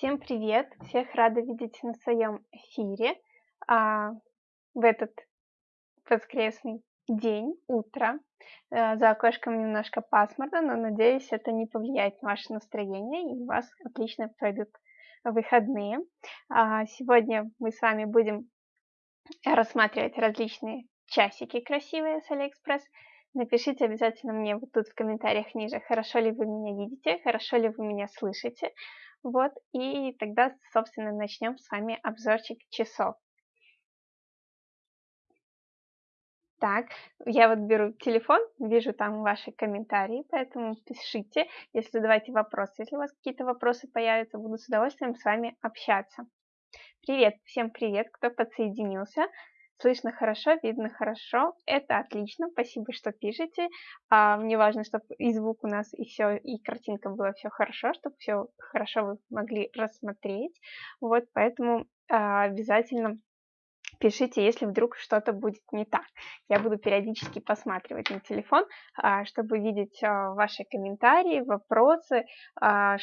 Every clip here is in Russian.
Всем привет! Всех рада видеть на своем эфире а, в этот воскресный день, утро. А, за окошком немножко пасмурно, но надеюсь, это не повлияет на ваше настроение и у вас отлично пройдут выходные. А, сегодня мы с вами будем рассматривать различные часики красивые с Алиэкспресс. Напишите обязательно мне вот тут в комментариях ниже, хорошо ли вы меня видите, хорошо ли вы меня слышите. Вот, и тогда, собственно, начнем с вами обзорчик часов. Так, я вот беру телефон, вижу там ваши комментарии, поэтому пишите, если задавайте вопросы. Если у вас какие-то вопросы появятся, буду с удовольствием с вами общаться. Привет, всем привет, кто подсоединился. Слышно хорошо, видно хорошо. Это отлично. Спасибо, что пишете. А, мне важно, чтобы и звук у нас, и все, и картинка было все хорошо, чтобы все хорошо вы могли рассмотреть. Вот, поэтому а, обязательно пишите, если вдруг что-то будет не так. Я буду периодически посматривать на телефон, а, чтобы видеть а, ваши комментарии, вопросы, а,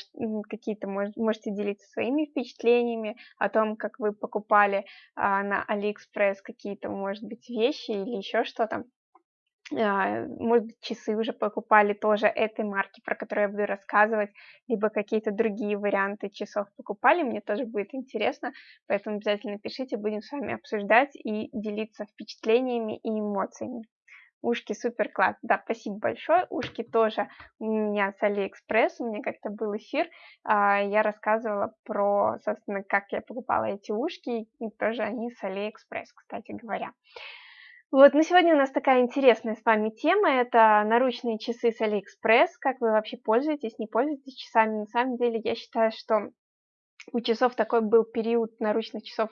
какие-то можете делиться своими впечатлениями о том, как вы покупали на Алиэкспресс какие-то, может быть, вещи или еще что-то. А, может часы уже покупали тоже этой марки, про которую я буду рассказывать, либо какие-то другие варианты часов покупали, мне тоже будет интересно, поэтому обязательно пишите, будем с вами обсуждать и делиться впечатлениями и эмоциями. Ушки супер класс. Да, спасибо большое. Ушки тоже у меня с Алиэкспресс. У меня как-то был эфир. А, я рассказывала про, собственно, как я покупала эти ушки. И тоже они с Алиэкспресс, кстати говоря. Вот, на сегодня у нас такая интересная с вами тема, это наручные часы с Алиэкспресс, как вы вообще пользуетесь, не пользуетесь часами. На самом деле, я считаю, что у часов такой был период наручных часов,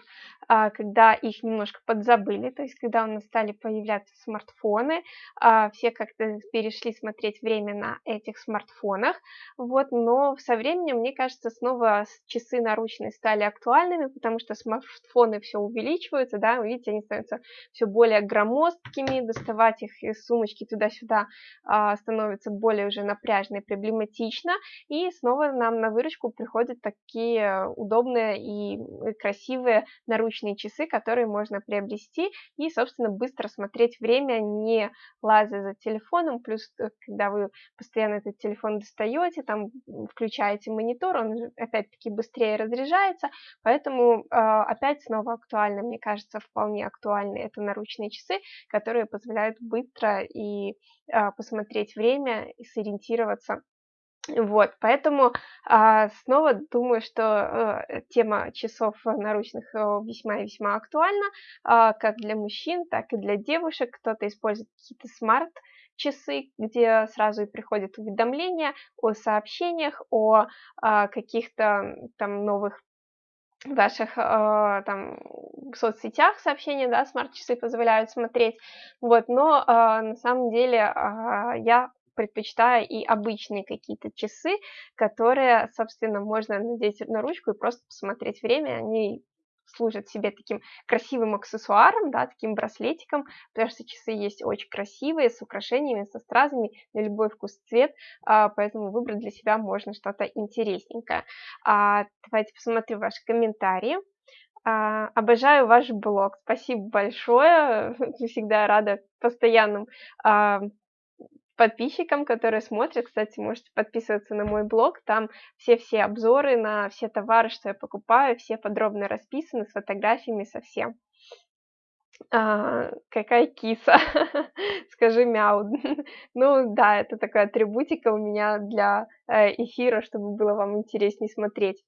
а, когда их немножко подзабыли, то есть когда у нас стали появляться смартфоны, а, все как-то перешли смотреть время на этих смартфонах, вот, но со временем, мне кажется, снова часы наручные стали актуальными, потому что смартфоны все увеличиваются, да, видите, они становятся все более громоздкими, доставать их из сумочки туда-сюда а, становится более уже напряжно и проблематично, и снова нам на выручку приходят такие удобные и красивые наручные часы, которые можно приобрести и, собственно, быстро смотреть время, не лазя за телефоном, плюс, э, когда вы постоянно этот телефон достаете, там включаете монитор, он опять-таки быстрее разряжается, поэтому а, опять снова актуально, мне кажется, вполне актуальны это наручные часы, которые позволяют быстро и а, посмотреть время и сориентироваться вот, поэтому а, снова думаю, что э, тема часов наручных э, весьма и весьма актуальна, а, как для мужчин, так и для девушек. Кто-то использует какие-то смарт-часы, где сразу и приходят уведомления о сообщениях, о а, каких-то там новых ваших э, там соцсетях сообщения, да, смарт-часы позволяют смотреть, вот, но э, на самом деле э, я предпочитаю и обычные какие-то часы, которые, собственно, можно надеть на ручку и просто посмотреть время, они служат себе таким красивым аксессуаром, да, таким браслетиком, потому что часы есть очень красивые, с украшениями, со стразами, на любой вкус цвет, а, поэтому выбрать для себя можно что-то интересненькое. А, давайте посмотрим ваши комментарии. А, обожаю ваш блог, спасибо большое, всегда рада постоянным подписчикам, которые смотрят. Кстати, можете подписываться на мой блог, там все-все обзоры на все товары, что я покупаю, все подробно расписаны с фотографиями, со всем. А, какая киса, скажи мяу. ну да, это такая атрибутика у меня для э, эфира, чтобы было вам интереснее смотреть.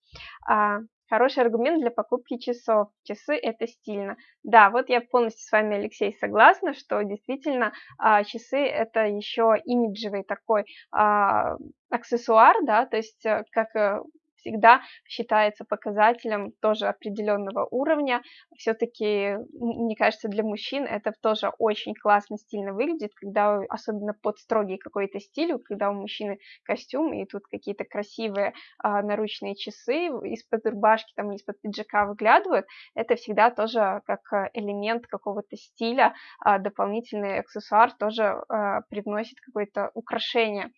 А, Хороший аргумент для покупки часов. Часы это стильно. Да, вот я полностью с вами, Алексей, согласна, что действительно а, часы это еще имиджевый такой а, аксессуар, да, то есть э, как э, всегда считается показателем тоже определенного уровня. Все-таки, мне кажется, для мужчин это тоже очень классно, стильно выглядит, когда особенно под строгий какой-то стиль, когда у мужчины костюм, и тут какие-то красивые а, наручные часы из-под рубашки, там, из-под пиджака выглядывают, это всегда тоже как элемент какого-то стиля, а, дополнительный аксессуар тоже а, привносит какое-то украшение.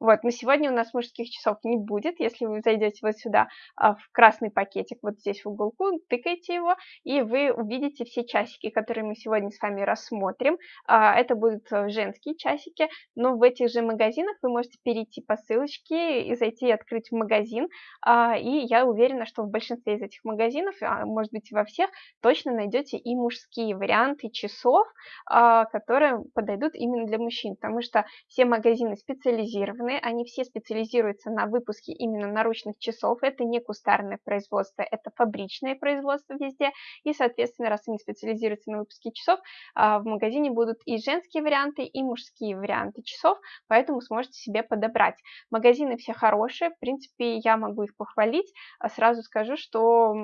Вот, но сегодня у нас мужских часов не будет, если вы зайдете в вот сюда а, в красный пакетик, вот здесь в уголку, тыкаете его, и вы увидите все часики, которые мы сегодня с вами рассмотрим. А, это будут э, женские часики, но в этих же магазинах вы можете перейти по ссылочке и зайти и открыть магазин, а, и я уверена, что в большинстве из этих магазинов, может быть во всех, точно найдете и мужские варианты часов, которые подойдут именно для мужчин, потому что все магазины специализированные, они все специализируются на выпуске именно наручных часов, это не кустарное производство, это фабричное производство везде, и, соответственно, раз они специализируются на выпуске часов, а, в магазине будут и женские варианты, и мужские варианты часов, поэтому сможете себе подобрать. Магазины все хорошие, в принципе, я могу их похвалить, а сразу скажу, что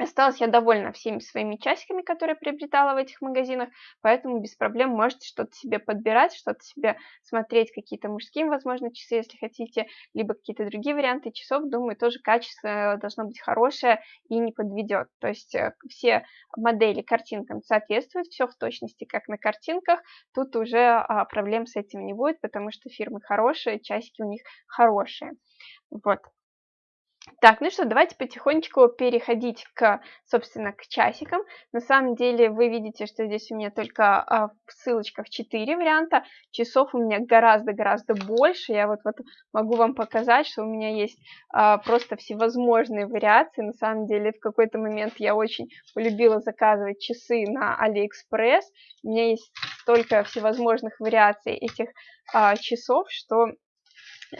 Осталась я довольна всеми своими часиками, которые приобретала в этих магазинах, поэтому без проблем можете что-то себе подбирать, что-то себе смотреть, какие-то мужские, возможно, часы, если хотите, либо какие-то другие варианты часов. Думаю, тоже качество должно быть хорошее и не подведет. То есть э, все модели картинкам соответствуют, все в точности, как на картинках. Тут уже а, проблем с этим не будет, потому что фирмы хорошие, часики у них хорошие. Вот. Так, ну что, давайте потихонечку переходить к, собственно, к часикам. На самом деле вы видите, что здесь у меня только а, в ссылочках 4 варианта. Часов у меня гораздо-гораздо больше. Я вот, вот могу вам показать, что у меня есть а, просто всевозможные вариации. На самом деле в какой-то момент я очень полюбила заказывать часы на Алиэкспресс. У меня есть столько всевозможных вариаций этих а, часов, что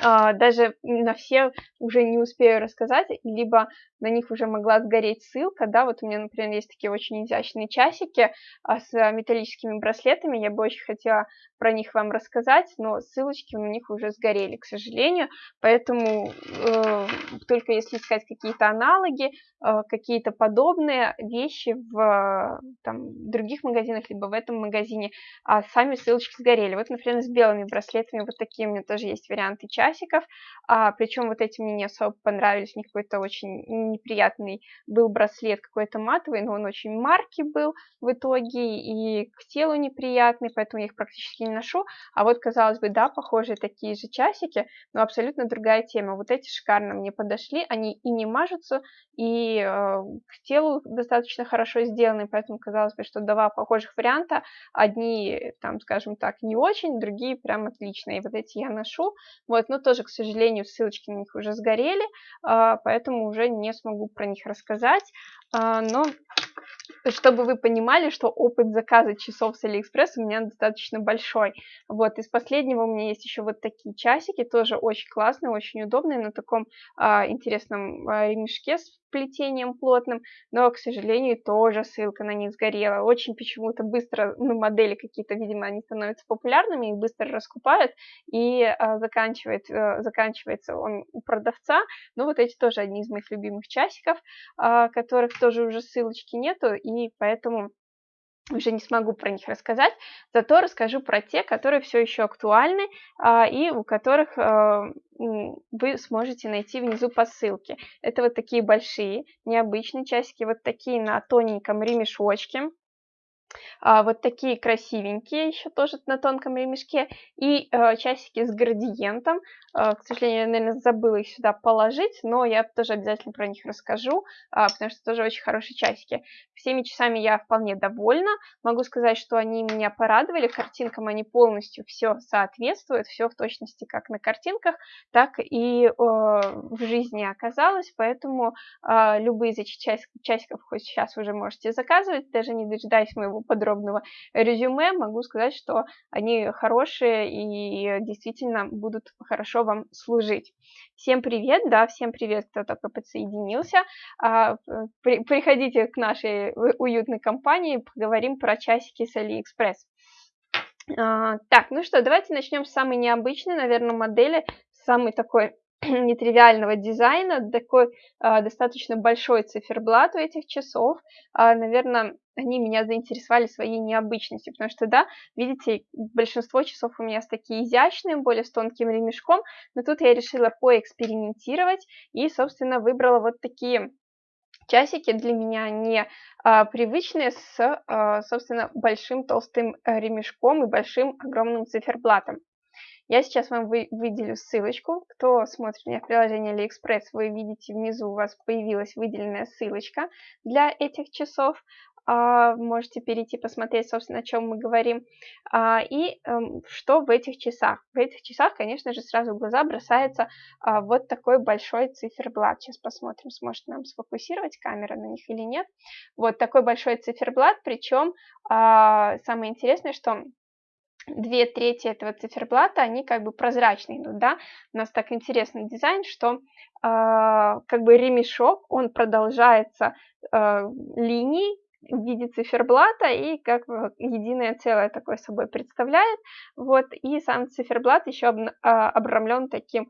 даже на все уже не успею рассказать, либо на них уже могла сгореть ссылка, да, вот у меня, например, есть такие очень изящные часики а, с металлическими браслетами, я бы очень хотела про них вам рассказать, но ссылочки у них уже сгорели, к сожалению, поэтому э, только если искать какие-то аналоги, э, какие-то подобные вещи в там, других магазинах, либо в этом магазине, а сами ссылочки сгорели. Вот, например, с белыми браслетами вот такие у меня тоже есть варианты часиков, а, причем вот эти мне не особо понравились, у них какой-то очень неприятный был браслет, какой-то матовый, но он очень марки был в итоге, и к телу неприятный, поэтому я их практически не ношу. А вот, казалось бы, да, похожие такие же часики, но абсолютно другая тема. Вот эти шикарно мне подошли, они и не мажутся, и э, к телу достаточно хорошо сделаны, поэтому казалось бы, что два похожих варианта, одни, там, скажем так, не очень, другие прям отличные. И вот эти я ношу, вот, но тоже, к сожалению, ссылочки на них уже сгорели, э, поэтому уже не смогу про них рассказать, э, но чтобы вы понимали, что опыт заказа часов с Алиэкспресс у меня достаточно большой. Вот, из последнего у меня есть еще вот такие часики, тоже очень классные, очень удобные, на таком а, интересном а, ремешке с плетением плотным, но, к сожалению, тоже ссылка на них сгорела. Очень почему-то быстро, ну, модели какие-то, видимо, они становятся популярными, их быстро раскупают, и а, заканчивает, а, заканчивается он у продавца. Ну, вот эти тоже одни из моих любимых часиков, а, которых тоже уже ссылочки нету, и поэтому уже не смогу про них рассказать, зато расскажу про те, которые все еще актуальны а, и у которых а, вы сможете найти внизу по ссылке. Это вот такие большие, необычные часики, вот такие на тоненьком ремешочке. А, вот такие красивенькие, еще тоже на тонком ремешке, и э, часики с градиентом. Э, к сожалению, я, наверное, забыла их сюда положить, но я тоже обязательно про них расскажу, э, потому что тоже очень хорошие часики. Всеми часами я вполне довольна. Могу сказать, что они меня порадовали. Картинкам они полностью все соответствуют, все в точности как на картинках, так и э, в жизни оказалось. Поэтому э, любые из этих часиков хоть сейчас уже можете заказывать, даже не дожидаясь моего подробного резюме, могу сказать, что они хорошие и действительно будут хорошо вам служить. Всем привет, да, всем привет, кто только подсоединился. А, приходите к нашей уютной компании, поговорим про часики с Алиэкспресс. А, так, ну что, давайте начнем с самой необычной, наверное, модели, самой такой нетривиального дизайна, такой э, достаточно большой циферблат у этих часов. Э, наверное, они меня заинтересовали своей необычностью, потому что, да, видите, большинство часов у меня с такие изящные, более с тонким ремешком, но тут я решила поэкспериментировать и, собственно, выбрала вот такие часики для меня не а, привычные с, а, собственно, большим толстым ремешком и большим огромным циферблатом. Я сейчас вам вы, выделю ссылочку. Кто смотрит меня в приложении AliExpress, вы видите внизу у вас появилась выделенная ссылочка для этих часов. А, можете перейти посмотреть, собственно, о чем мы говорим. А, и эм, что в этих часах? В этих часах, конечно же, сразу в глаза бросается а, вот такой большой циферблат. Сейчас посмотрим, сможет нам сфокусировать камера на них или нет. Вот такой большой циферблат, причем самое интересное, что две трети этого циферблата, они как бы прозрачные идут, да, у нас так интересный дизайн, что э, как бы ремешок, он продолжается э, линией, в виде циферблата и как единое целое такое собой представляет. Вот, и сам циферблат еще а, обрамлен таким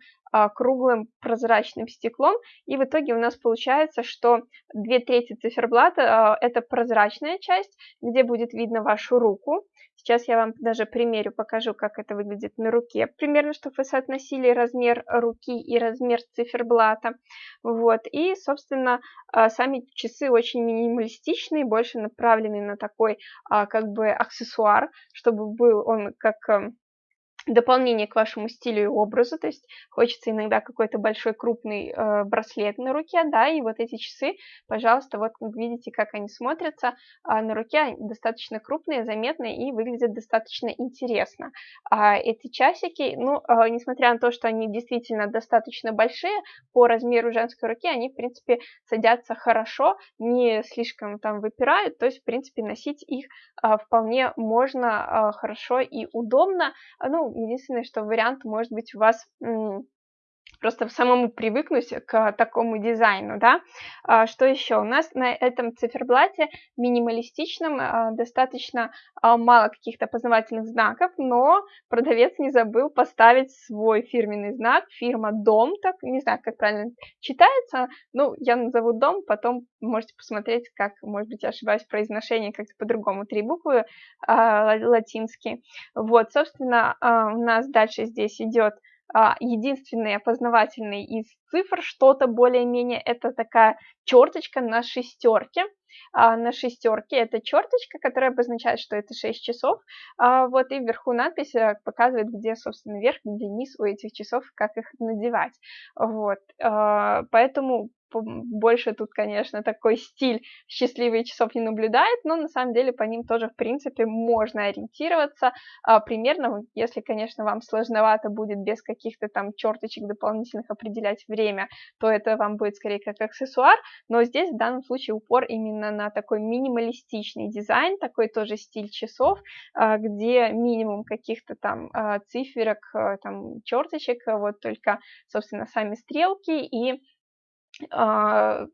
круглым прозрачным стеклом, и в итоге у нас получается, что две трети циферблата а, это прозрачная часть, где будет видно вашу руку, Сейчас я вам даже примерю, покажу, как это выглядит на руке. Примерно, чтобы вы соотносили размер руки и размер циферблата. Вот. И, собственно, а, сами часы очень минималистичные, больше направлены на такой а, как бы аксессуар, чтобы был он как эм, дополнение к вашему стилю и образу, то есть хочется иногда какой-то большой крупный э, браслет на руке, да, и вот эти часы, пожалуйста, вот видите, как они смотрятся. Э, на руке, достаточно крупные, заметные и выглядят достаточно интересно. А эти часики, ну, э, несмотря на то, что они действительно достаточно большие, по размеру женской руки они, в принципе, садятся хорошо, не слишком там выпирают, то есть, в принципе, носить их э, вполне можно э, хорошо и удобно, ну, единственное, что вариант может быть у вас просто самому привыкнуть к такому дизайну, да. А, что еще? У нас на этом циферблате минималистичном а, достаточно а, мало каких-то познавательных знаков, но продавец не забыл поставить свой фирменный знак, фирма Дом, так, не знаю, как правильно читается, ну, я назову Дом, потом можете посмотреть, как, может быть, я ошибаюсь в произношении, как-то по-другому, три буквы латинские. Вот, собственно, у нас дальше здесь идет единственный опознавательный из цифр, что-то более-менее, это такая черточка на шестерке. А, на шестерке это черточка, которая обозначает, что это 6 часов. А, вот и вверху надпись э, показывает, где, собственно, верх, где низ у этих часов, как их надевать. Вот. А, поэтому больше тут, конечно, такой стиль счастливые часов не наблюдает, но на самом деле по ним тоже, в принципе, можно ориентироваться. А, примерно, если, конечно, вам сложновато будет без каких-то там черточек дополнительных определять время, то это вам будет скорее как аксессуар, но здесь в данном случае упор именно на такой минималистичный дизайн, такой тоже стиль часов, а, где минимум каких-то там а, циферок, там черточек, вот только, собственно, сами стрелки и а,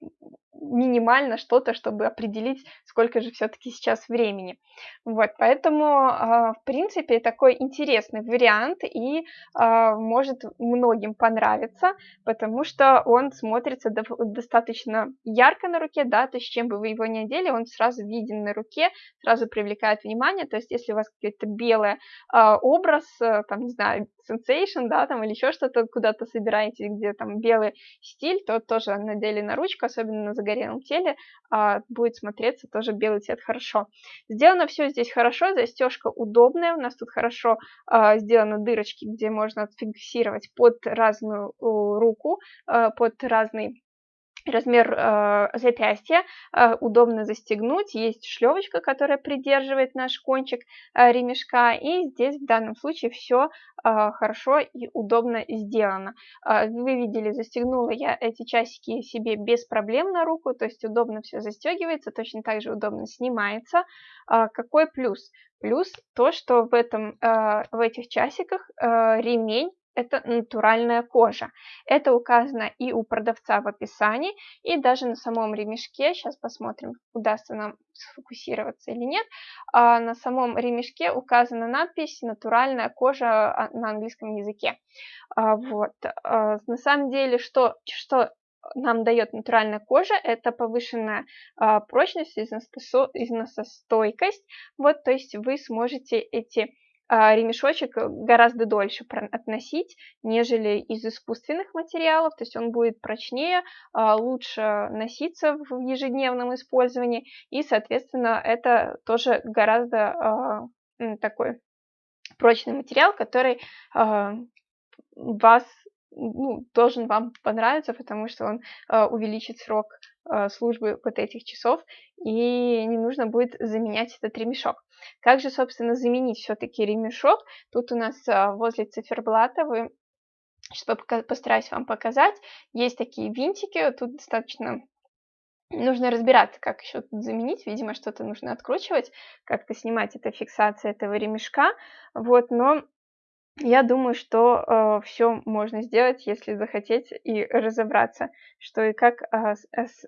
минимально что-то, чтобы определить, сколько же все-таки сейчас времени. Вот, поэтому, а, в принципе, такой интересный вариант и а, может многим понравиться, потому что он смотрится достаточно ярко на руке, да, то есть чем бы вы его не одели, он сразу виден на руке, сразу привлекает внимание, то есть если у вас какой-то белый образ, э, там, не знаю, sensation, да, там, или еще что-то, куда-то собираетесь, где там белый стиль, то тоже надели на ручку, особенно на загорелом теле, а, будет смотреться тоже белый цвет хорошо. Сделано все здесь хорошо, застежка удобная, у нас тут хорошо а, сделаны дырочки, где можно отфиксировать под разную руку, а, под разный размер э, запястья, э, удобно застегнуть, есть шлевочка, которая придерживает наш кончик э, ремешка, и здесь в данном случае все э, хорошо и удобно сделано. Э, вы видели, застегнула я эти часики себе без проблем на руку, то есть удобно все застегивается, точно так же удобно снимается. Э, какой плюс? Плюс то, что в, этом, э, в этих часиках э, ремень это натуральная кожа. Это указано и у продавца в описании, и даже на самом ремешке, сейчас посмотрим, удастся нам сфокусироваться или нет, а на самом ремешке указана надпись «натуральная кожа» а, на английском языке. А, вот. А, на самом деле, что, что нам дает натуральная кожа, это повышенная а, прочность, износостойкость, вот, то есть вы сможете эти ремешочек э, гораздо дольше относить, нежели из искусственных материалов, то есть он будет прочнее, а, лучше носиться в ежедневном использовании, и, соответственно, это тоже гораздо а, такой прочный материал, который вас ну, должен вам понравиться, потому что он увеличит срок службы вот этих часов, и не нужно будет заменять этот ремешок. Как же, собственно, заменить все-таки ремешок? Тут у нас э, возле циферблата вы Сейчас постараюсь вам показать. Есть такие винтики, тут достаточно нужно разбираться, как еще тут заменить. Видимо, что-то нужно откручивать, как-то снимать эта фиксация этого ремешка. Вот, но я думаю, что э, все можно сделать, если захотеть и разобраться, что и как э, с, с,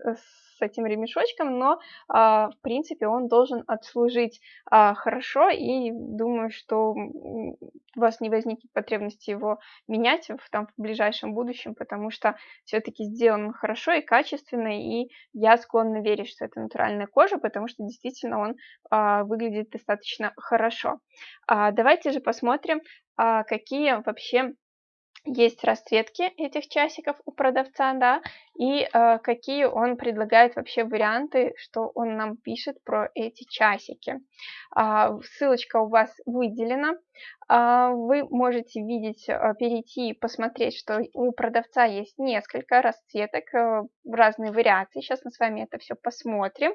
с этим ремешочком, но, э, в принципе, он должен отслужить э, хорошо, и думаю, что у вас не возникнет потребности его менять в, там, в ближайшем будущем, потому что все-таки сделан хорошо и качественно, и я склонна верить, что это натуральная кожа, потому что действительно он э, выглядит достаточно хорошо. А, давайте же посмотрим, а, какие вообще есть расцветки этих часиков у продавца, да, и э, какие он предлагает вообще варианты, что он нам пишет про эти часики. Э, ссылочка у вас выделена. Вы можете видеть, перейти и посмотреть, что у продавца есть несколько расцветок, э, разные вариации. Сейчас мы с вами это все посмотрим.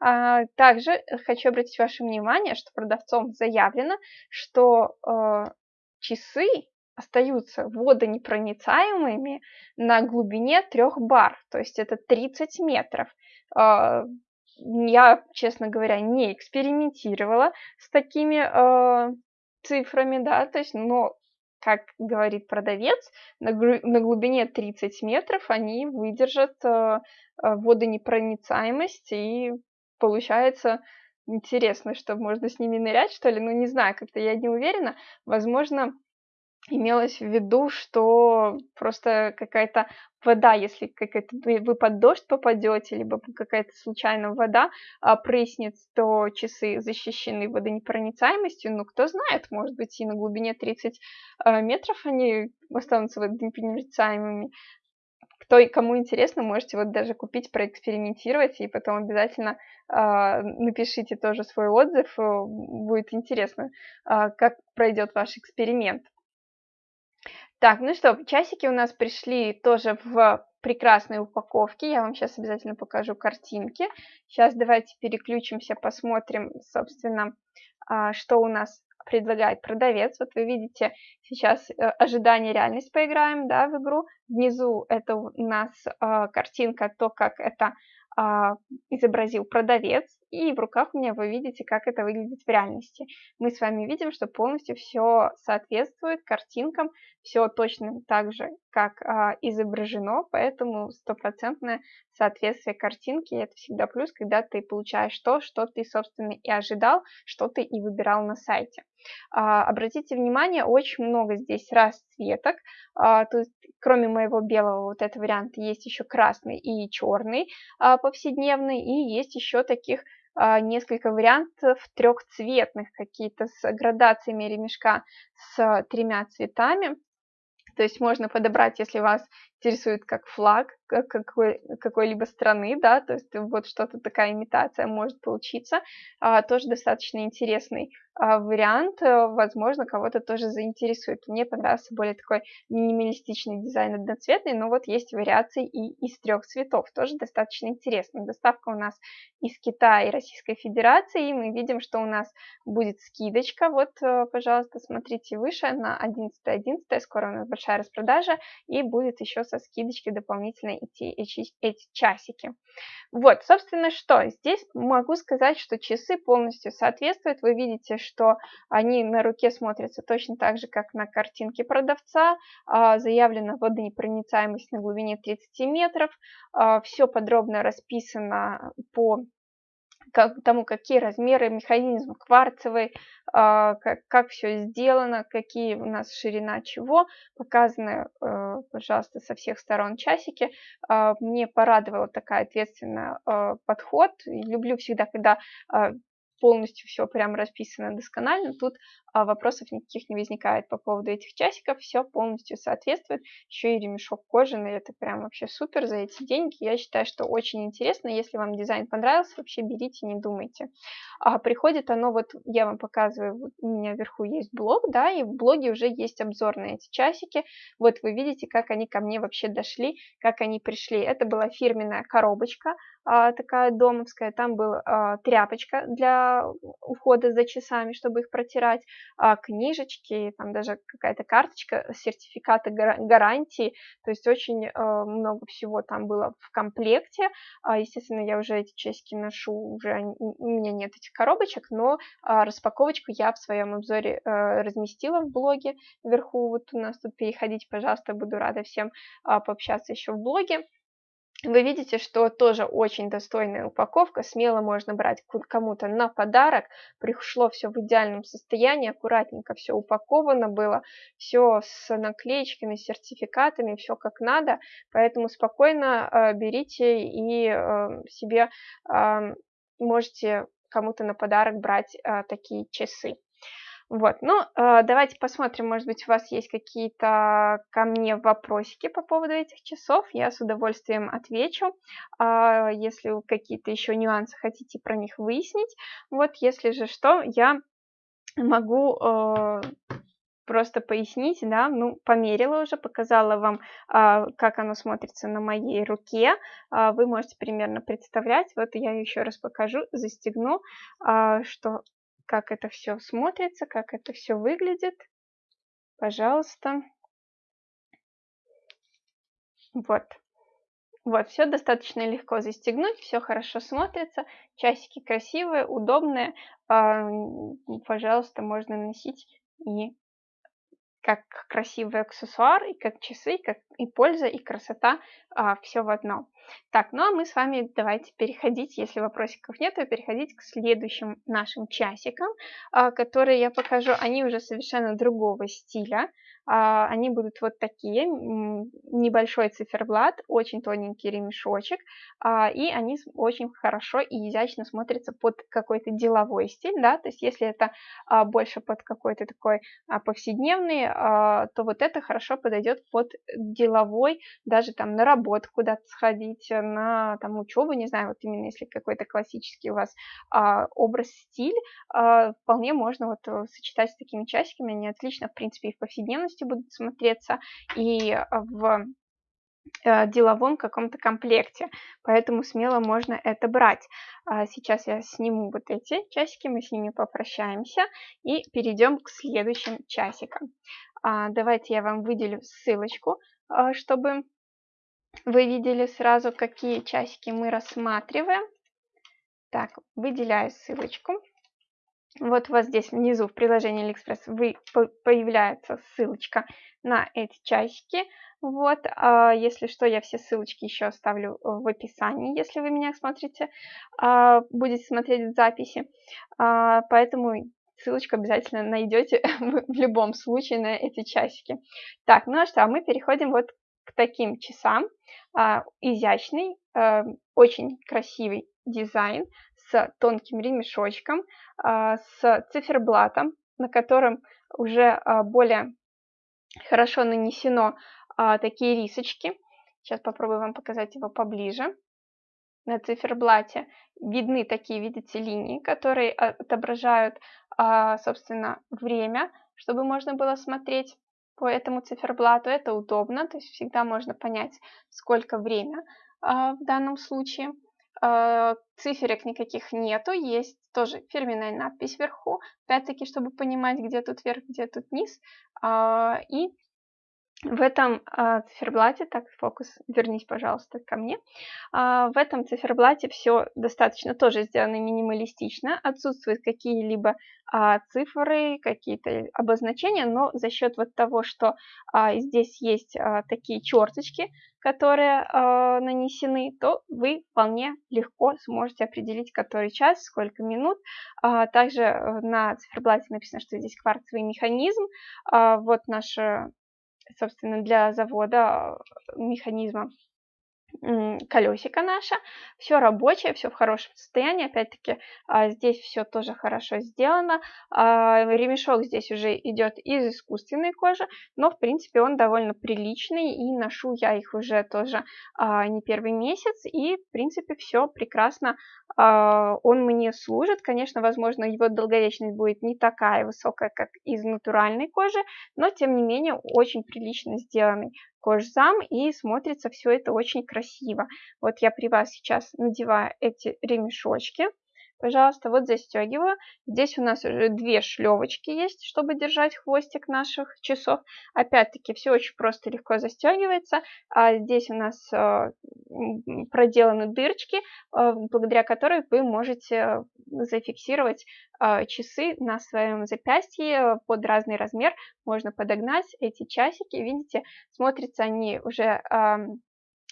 А, также хочу обратить ваше внимание, что продавцом заявлено, что часы остаются водонепроницаемыми на глубине 3 бар, то есть это 30 метров. А, я, честно говоря, не экспериментировала с такими э, цифрами, да, то есть, но, как говорит продавец, на, на глубине 30 метров они выдержат э, водонепроницаемость, и получается интересно, что можно с ними нырять, что ли, ну, не знаю, как-то я не уверена, возможно, имелось в виду, что просто какая-то вода, если какая-то вы под дождь попадете, либо какая-то случайно вода а, прыснет, то часы защищены водонепроницаемостью. Ну, кто знает, может быть, и на глубине 30 а, метров они останутся водонепроницаемыми. Кто и кому интересно, можете вот даже купить, проэкспериментировать, и потом обязательно э, напишите тоже свой отзыв. Будет интересно, э, как пройдет ваш эксперимент. Так, ну что, часики у нас пришли тоже в прекрасной упаковке. Я вам сейчас обязательно покажу картинки. Сейчас давайте переключимся, посмотрим, собственно, что у нас предлагает продавец. Вот вы видите сейчас э, ожидание реальность поиграем да, в игру. Внизу это у нас а, картинка, то, как это а, изобразил продавец, и в руках у меня вы видите, как это выглядит в реальности. Мы с вами видим, что полностью все соответствует картинкам, все точно так же, как а, изображено, поэтому стопроцентное соответствие картинки – это всегда плюс, когда ты получаешь то, что ты, собственно, и ожидал, что ты и выбирал на сайте. А, обратите внимание, очень много здесь расцветок. А, тут, кроме моего белого вот этого варианта, есть еще красный и черный а, повседневный, и есть еще таких несколько вариантов трехцветных, какие-то с градациями ремешка с тремя цветами. То есть можно подобрать, если вас интересует как флаг какой, какой-либо страны, да, то есть вот что-то такая имитация может получиться, а, тоже достаточно интересный а, вариант, э, возможно, кого-то тоже заинтересует. Мне понравился более такой минималистичный дизайн одноцветный, но вот есть вариации и из трех цветов, тоже достаточно интересно. Доставка у нас из Китая и Российской Федерации, и мы видим, что у нас будет скидочка, вот, э, пожалуйста, смотрите выше, на 11.11, .11, скоро у нас большая распродажа, и будет еще со скидочкой дополнительно идти эти, эти часики. Вот, собственно, что? Здесь могу сказать, что часы полностью соответствуют. Вы видите, что они на руке смотрятся точно так же, как на картинке продавца. А, заявлена водонепроницаемость на глубине 30 метров. А, Все подробно расписано по как, тому, какие размеры, механизм кварцевый, а, как, как все сделано, какие у нас ширина чего, показаны, э, пожалуйста, со всех сторон часики. А, мне порадовала такая ответственная э, подход. Люблю всегда, когда а, полностью все прям расписано досконально. Тут а, вопросов никаких не возникает по поводу этих часиков, все полностью соответствует, еще и ремешок кожаный, это прям вообще супер за эти деньги, я считаю, что очень интересно, если вам дизайн понравился, вообще берите, не думайте. А, приходит оно, вот я вам показываю, вот у меня вверху есть блог, да, и в блоге уже есть обзор на эти часики, вот вы видите, как они ко мне вообще дошли, как они пришли, это была фирменная коробочка, а, такая домовская, там была а, тряпочка для ухода за часами, чтобы их протирать, а, книжечки, там даже какая-то карточка, сертификаты гарантии, то есть очень а, много всего там было в комплекте. А, естественно, я уже эти часики ношу, уже у меня нет этих коробочек, но а, распаковочку я в своем обзоре а, разместила в блоге вверху, вот у нас тут переходите, пожалуйста, буду рада всем а, пообщаться еще в блоге. Вы видите, что тоже очень достойная упаковка, смело можно брать кому-то на подарок. Пришло все в идеальном состоянии, аккуратненько все упаковано было, все с наклеечками, сертификатами, все как надо. Поэтому спокойно э, берите и э, себе э, можете кому-то на подарок брать э, такие часы. Вот, ну, э, давайте посмотрим, может быть, у вас есть какие-то ко мне вопросики по поводу этих часов, я с удовольствием отвечу, э, если какие-то еще нюансы хотите про них выяснить, вот, если же что, я могу э, просто пояснить, да, ну, померила уже, показала вам, э, как оно смотрится на моей руке, э, вы можете примерно представлять, вот я еще раз покажу, застегну, что как это все смотрится, как это все выглядит. Пожалуйста. Вот. Вот, все достаточно легко застегнуть, все хорошо смотрится, часики красивые, удобные, пожалуйста, можно носить и как красивый аксессуар, и как часы, как и польза, и красота, а, все в одном. Так, ну а мы с вами давайте переходить, если вопросиков нет, то переходить к следующим нашим часикам, а, которые я покажу. Они уже совершенно другого стиля. А, они будут вот такие, небольшой циферблат, очень тоненький ремешочек, а, и они очень хорошо и изящно смотрятся под какой-то деловой стиль, да, то есть если это а, больше под какой-то такой повседневный, то вот это хорошо подойдет под деловой, даже там на работу куда-то сходить, на там учебу, не знаю, вот именно если какой-то классический у вас образ, стиль, вполне можно вот э, сочетать с такими часиками, они отлично, в принципе, и в повседневности полностью будут смотреться и в э, деловом каком-то комплекте, поэтому смело можно это брать. А сейчас я сниму вот эти часики, мы с ними попрощаемся и перейдем к следующим часикам. А, давайте я вам выделю ссылочку, а, чтобы вы видели сразу, какие часики мы рассматриваем. Так, выделяю ссылочку. Вот у вас здесь внизу в приложении AliExpress вы, появляется ссылочка на эти часики. Вот, а если что, я все ссылочки еще оставлю в описании, если вы меня смотрите, а, будете смотреть в записи. А, поэтому ссылочку обязательно найдете в любом случае на эти часики. Так, ну а что, мы переходим вот к таким часам. Изящный, а, очень красивый дизайн с тонким ремешочком, а, с циферблатом, на котором уже а, более хорошо нанесено а, такие рисочки. Сейчас попробую вам показать его поближе. На циферблате видны такие, видите, линии, которые отображают, собственно, время, чтобы можно было смотреть по этому циферблату. Это удобно, то есть всегда можно понять, сколько время в данном случае. Э, циферок никаких нету, есть тоже фирменная надпись вверху, опять-таки, чтобы понимать, где тут верх, где тут низ, а, и в этом а, циферблате, так, фокус, вернись, пожалуйста, ко мне. А, в этом циферблате все достаточно тоже сделано минималистично. Отсутствуют какие-либо а, цифры, какие-то обозначения, но за счет вот того, что а, здесь есть а, такие черточки, которые а, нанесены, то вы вполне легко сможете определить, который час, сколько минут. А, также э, на циферблате написано, что здесь кварцевый механизм. А, вот наша собственно, для завода механизма колесико наше, все рабочее, все в хорошем состоянии, опять-таки а, здесь все тоже хорошо сделано, а, ремешок здесь уже идет из искусственной кожи, но в принципе он довольно приличный и ношу я их уже тоже а, не первый месяц и в принципе все прекрасно он мне служит, конечно, возможно, его долговечность будет не такая высокая, как из натуральной кожи, но тем не менее очень прилично сделанный кожзам, и смотрится все это очень красиво. Вот я при вас сейчас надеваю эти ремешочки, пожалуйста, вот застегиваю. Здесь у нас уже две шлевочки есть, чтобы держать хвостик наших часов. Опять-таки, все очень просто, легко застегивается. А здесь у нас э, проделаны дырочки, э, благодаря которой вы можете зафиксировать э, часы на своем запястье под разный размер. Можно подогнать эти часики. Видите, смотрятся они уже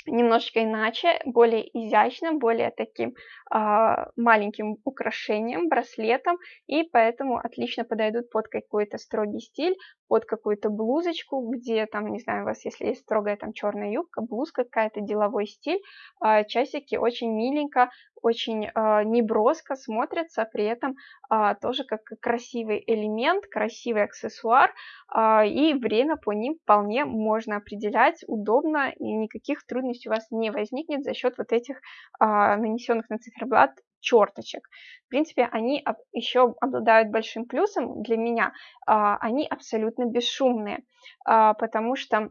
немножечко иначе, более изящным, более таким э, маленьким украшением, браслетом, и поэтому отлично подойдут под какой-то строгий стиль, под какую-то блузочку, где там, не знаю, у вас, если есть строгая там черная юбка, блузка какая-то, деловой стиль, э, часики очень миленько, очень э, неброско смотрятся, при этом э, тоже как красивый элемент, красивый аксессуар, э, и время по ним вполне можно определять удобно, и никаких трудностей у вас не возникнет за счет вот этих э, нанесенных на циферблат черточек. В принципе, они еще обладают большим плюсом для меня, они абсолютно бесшумные, потому что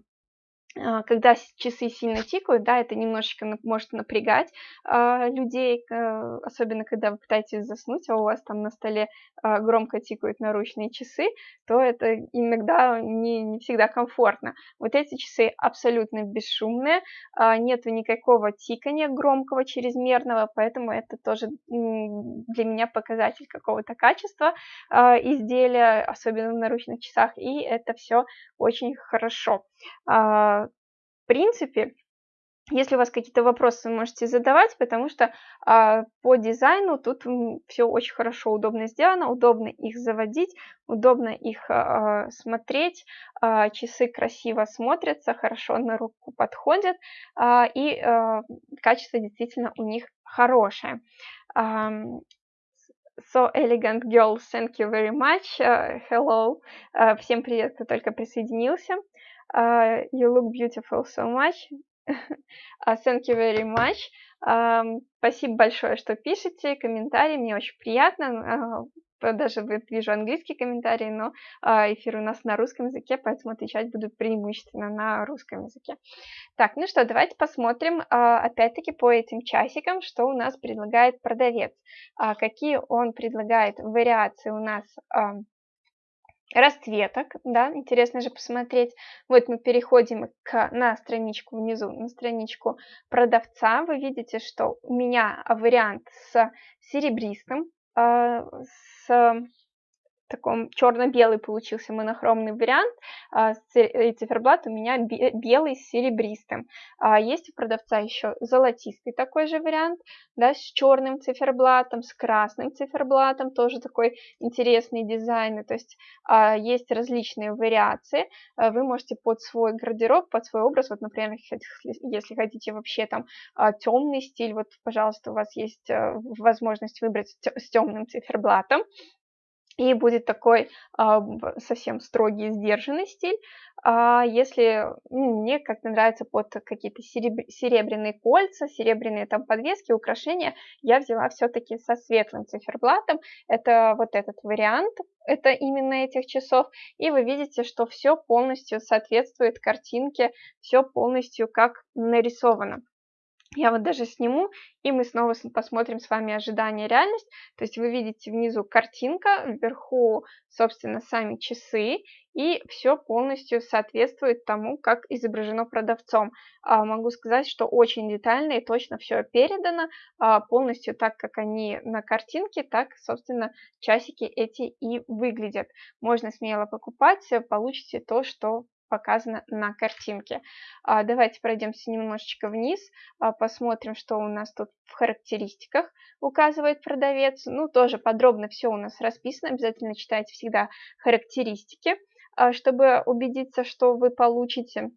когда часы сильно тикают, да, это немножечко может напрягать э, людей, э, особенно когда вы пытаетесь заснуть, а у вас там на столе э, громко тикают наручные часы, то это иногда не, не всегда комфортно. Вот эти часы абсолютно бесшумные, э, нет никакого тикания громкого, чрезмерного, поэтому это тоже для меня показатель какого-то качества э, изделия, особенно в наручных часах, и это все очень хорошо принципе, если у вас какие-то вопросы, вы можете задавать, потому что а, по дизайну тут все очень хорошо, удобно сделано, удобно их заводить, удобно их а, смотреть, а, часы красиво смотрятся, хорошо на руку подходят, а, и а, качество действительно у них хорошее. Um, so elegant girls, thank you very much. Uh, hello. Uh, всем привет, кто только присоединился. Uh, you look beautiful so much. uh, thank you very much. Um, спасибо большое, что пишете комментарии, мне очень приятно. Uh, даже вижу английские комментарии, но uh, эфир у нас на русском языке, поэтому отвечать буду преимущественно на русском языке. Так, ну что, давайте посмотрим, uh, опять-таки, по этим часикам, что у нас предлагает продавец. Uh, какие он предлагает вариации у нас uh, расцветок, да, интересно же посмотреть. Вот мы переходим к, на страничку внизу, на страничку продавца. Вы видите, что у меня вариант с серебристым, э, с таком черно-белый получился монохромный вариант, а, и циферблат у меня белый с серебристым. А, есть у продавца еще золотистый такой же вариант, да, с черным циферблатом, с красным циферблатом, тоже такой интересный дизайн, то есть а, есть различные вариации, вы можете под свой гардероб, под свой образ, вот, например, если хотите вообще там темный стиль, вот, пожалуйста, у вас есть возможность выбрать с темным циферблатом, и будет такой а, совсем строгий, сдержанный стиль. А если ну, мне как-то нравится под какие-то серебр... серебряные кольца, серебряные там подвески, украшения, я взяла все-таки со светлым циферблатом. Это вот этот вариант, это именно этих часов. И вы видите, что все полностью соответствует картинке, все полностью как нарисовано. Я вот даже сниму, и мы снова посмотрим с вами ожидание реальность. То есть вы видите внизу картинка, вверху, собственно, сами часы, и все полностью соответствует тому, как изображено продавцом. А, могу сказать, что очень детально и точно все передано, а, полностью так, как они на картинке, так, собственно, часики эти и выглядят. Можно смело покупать, получите то, что показано на картинке. А, давайте пройдемся немножечко вниз, а, посмотрим, что у нас тут в характеристиках указывает продавец. Ну, тоже подробно все у нас расписано, обязательно читайте всегда характеристики, а, чтобы убедиться, что вы получите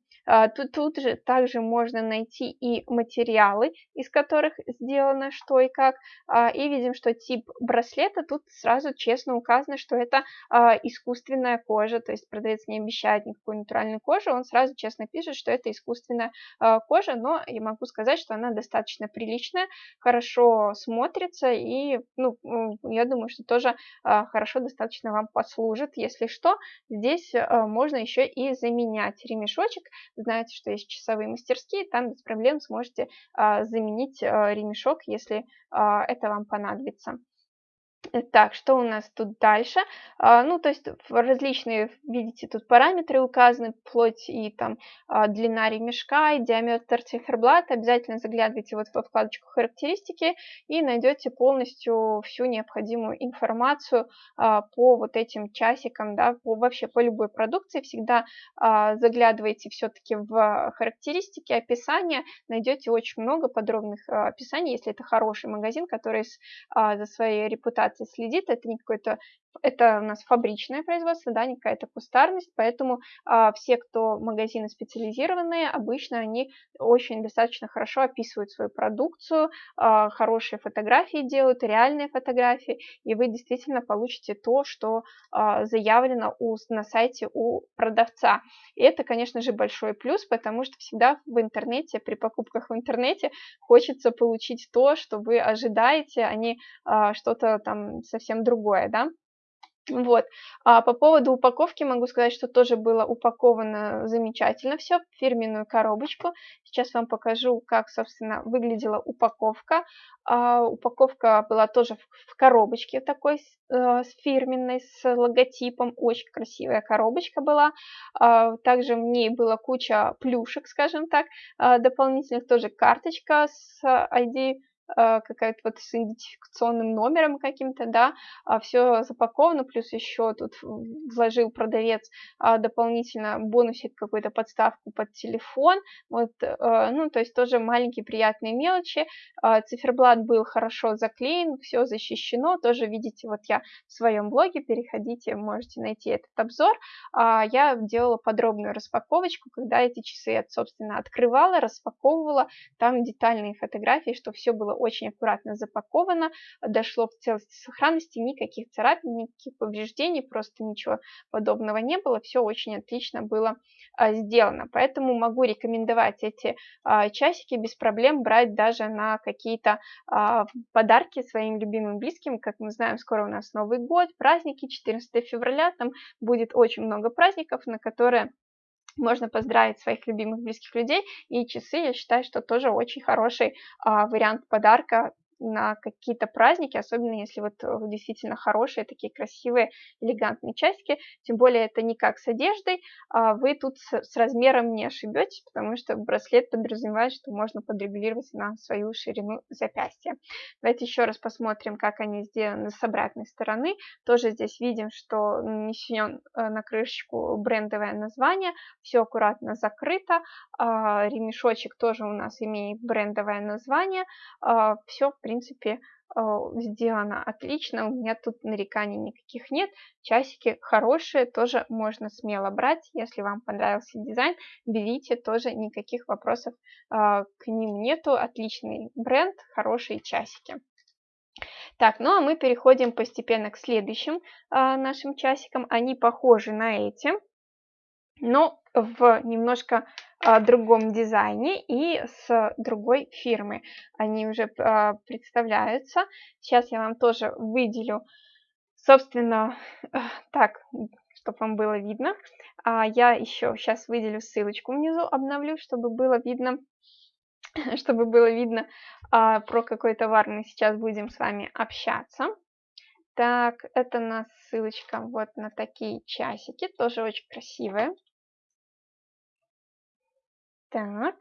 тут, тут же также можно найти и материалы, из которых сделано что и как, а, и видим, что тип браслета тут сразу честно указано, что это а, искусственная кожа, то есть продавец не обещает никакой натуральной кожи, он сразу честно пишет, что это искусственная а, кожа, но я могу сказать, что она достаточно приличная, хорошо смотрится и, ну, я думаю, что тоже а, хорошо достаточно вам послужит. Если что, здесь а, можно еще и заменять ремешочек. Знаете, что есть часовые мастерские, там без проблем сможете а, заменить ремешок, если это вам понадобится. Так, что у нас тут дальше? А, ну, то есть различные, видите, тут параметры указаны, вплоть и там а, длина ремешка, и диаметр циферблата. Обязательно заглядывайте вот во вкладочку характеристики и найдете полностью всю необходимую информацию а, по вот этим часикам, да, по, вообще по любой продукции. Всегда заглядывайте все-таки в характеристики, описания, найдете очень много подробных описаний, если это хороший магазин, который за своей репутацией репутации следит, это не какой-то это у нас фабричное производство, да, не какая-то кустарность, поэтому а, все, кто магазины специализированные, обычно они очень достаточно хорошо описывают свою продукцию, а, хорошие фотографии делают, реальные фотографии, и вы действительно получите то, что а, заявлено у, на сайте у продавца. И это, конечно же, большой плюс, потому что всегда в интернете, при покупках в интернете хочется получить то, что вы ожидаете, а не а, что-то там совсем другое, да. Вот. А по поводу упаковки могу сказать, что тоже было упаковано замечательно все в фирменную коробочку. Сейчас вам покажу, как, собственно, выглядела упаковка. А, упаковка была тоже в, в коробочке такой э, с фирменной, с логотипом. Очень красивая коробочка была. А, также в ней была куча плюшек, скажем так, а, дополнительных. Тоже карточка с ID Э, какая-то вот с идентификационным номером каким-то, да, а все запаковано, плюс еще тут вложил продавец а, дополнительно бонусик какую-то подставку под телефон, вот, э, ну, то есть тоже маленькие приятные мелочи, а, циферблат был хорошо заклеен, все защищено, тоже видите, вот я в своем блоге, переходите, можете найти этот обзор, я делала подробную распаковочку, когда эти часы я, собственно, открывала, распаковывала, там детальные фотографии, что все было очень аккуратно запаковано, дошло в целости сохранности, никаких царапин, никаких повреждений, просто ничего подобного не было, все очень отлично было а, сделано. Поэтому могу рекомендовать эти а, часики без проблем брать даже на какие-то а, подарки своим любимым близким. Как мы знаем, скоро у нас Новый год, праздники, 14 февраля, там будет очень много праздников, на которые можно поздравить своих любимых близких людей, и часы, я считаю, что тоже очень хороший а, вариант подарка на какие-то праздники, особенно если вот э, действительно хорошие, такие красивые, элегантные часики. Тем более это не как с одеждой, а вы тут с, размером не ошибетесь, потому что браслет подразумевает, что можно подрегулировать на свою ширину запястья. Давайте еще раз посмотрим, как они сделаны с обратной стороны. Тоже здесь видим, что нанесен э, на крышечку брендовое название, все аккуратно закрыто, а, ремешочек тоже у нас имеет брендовое название, а, все, в принципе, а, сделано отлично, у меня тут нареканий никаких нет, часики хорошие, тоже можно смело брать, если вам понравился дизайн, берите, тоже никаких вопросов а, к ним нету, отличный бренд, хорошие часики. Так, ну а мы переходим постепенно к следующим а, нашим часикам, они похожи на эти, но в немножко а, другом дизайне и с другой фирмы. Они уже а, представляются. Сейчас я вам тоже выделю, собственно, так, чтобы вам было видно. А, я еще сейчас выделю ссылочку внизу, обновлю, чтобы было видно, чтобы было видно, про какой товар мы сейчас будем с вами общаться. Так, это у нас ссылочка вот на такие часики, тоже очень красивые. Так.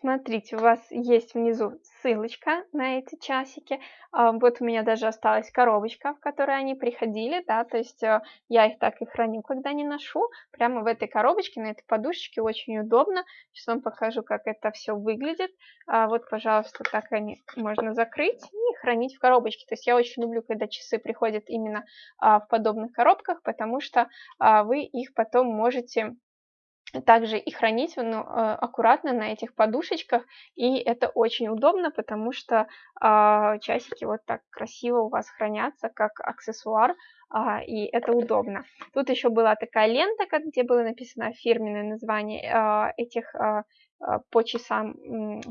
Смотрите, у вас есть внизу ссылочка на эти часики. А, вот у меня даже осталась коробочка, в которой они приходили, да, то есть э, я их так и храню, когда не ношу. Прямо в этой коробочке, на этой подушечке очень удобно. Сейчас вам покажу, как это все выглядит. А, вот, пожалуйста, так они можно закрыть и хранить в коробочке. То есть я очень люблю, когда часы приходят именно а, в подобных коробках, потому что вы их потом можете также и хранить ну, аккуратно на этих подушечках, и это очень удобно, потому что э, часики вот так красиво у вас хранятся, как аксессуар, э, и это удобно. Тут еще была такая лента, где было написано фирменное название э, этих э, а, по часам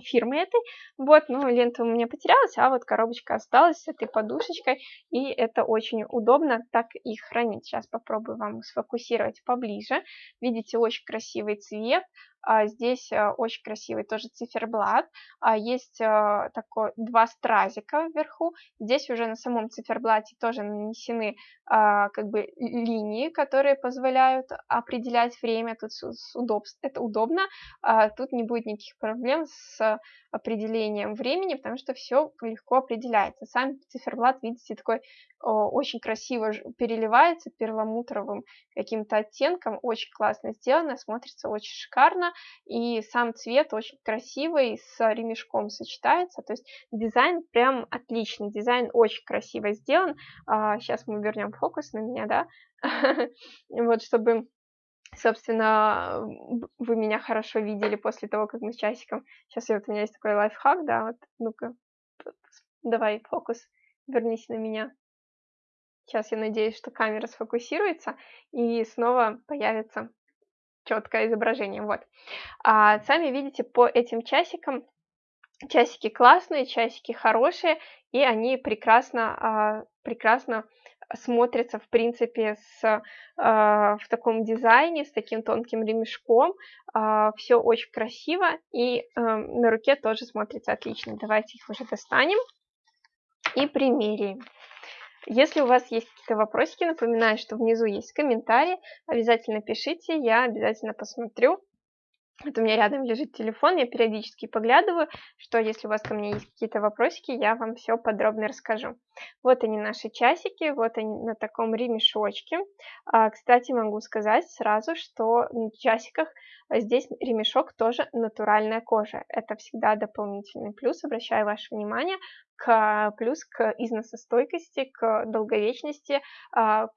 фирмы этой. Вот, ну, лента у меня потерялась, а вот коробочка осталась с этой подушечкой, и это очень удобно так их хранить. Сейчас попробую вам сфокусировать поближе. Видите, очень красивый цвет, а здесь а, очень красивый тоже циферблат. А есть а, такой два стразика вверху. Здесь уже на самом циферблате тоже нанесены а, как бы линии, которые позволяют определять время. Тут с удобств, это удобно. А, тут не будет никаких проблем с определением времени, потому что все легко определяется. Сам циферблат, видите, такой очень красиво переливается перламутровым каким-то оттенком, очень классно сделано, смотрится очень шикарно, и сам цвет очень красивый, с ремешком сочетается, то есть дизайн прям отличный, дизайн очень красиво сделан, сейчас мы вернем фокус на меня, да, вот, чтобы собственно, вы меня хорошо видели после того, как мы с часиком. Сейчас вот у меня есть такой лайфхак, да, вот, ну-ка, давай фокус, вернись на меня. Сейчас я надеюсь, что камера сфокусируется и снова появится четкое изображение. Вот. А сами видите по этим часикам, часики классные, часики хорошие, и они прекрасно, а, прекрасно смотрятся, в принципе, с, а, в таком дизайне, с таким тонким ремешком. А, все очень красиво, и а, на руке тоже смотрится отлично. Давайте их уже достанем и примерим. Если у вас есть какие-то вопросики, напоминаю, что внизу есть комментарии, обязательно пишите, я обязательно посмотрю. Вот у меня рядом лежит телефон, я периодически поглядываю, что если у вас ко мне есть какие-то вопросики, я вам все подробно расскажу. Вот они наши часики, вот они на таком ремешочке. А, кстати, могу сказать сразу, что на часиках здесь ремешок тоже натуральная кожа. Это всегда дополнительный плюс, обращаю ваше внимание к, плюс к износостойкости, к долговечности. А,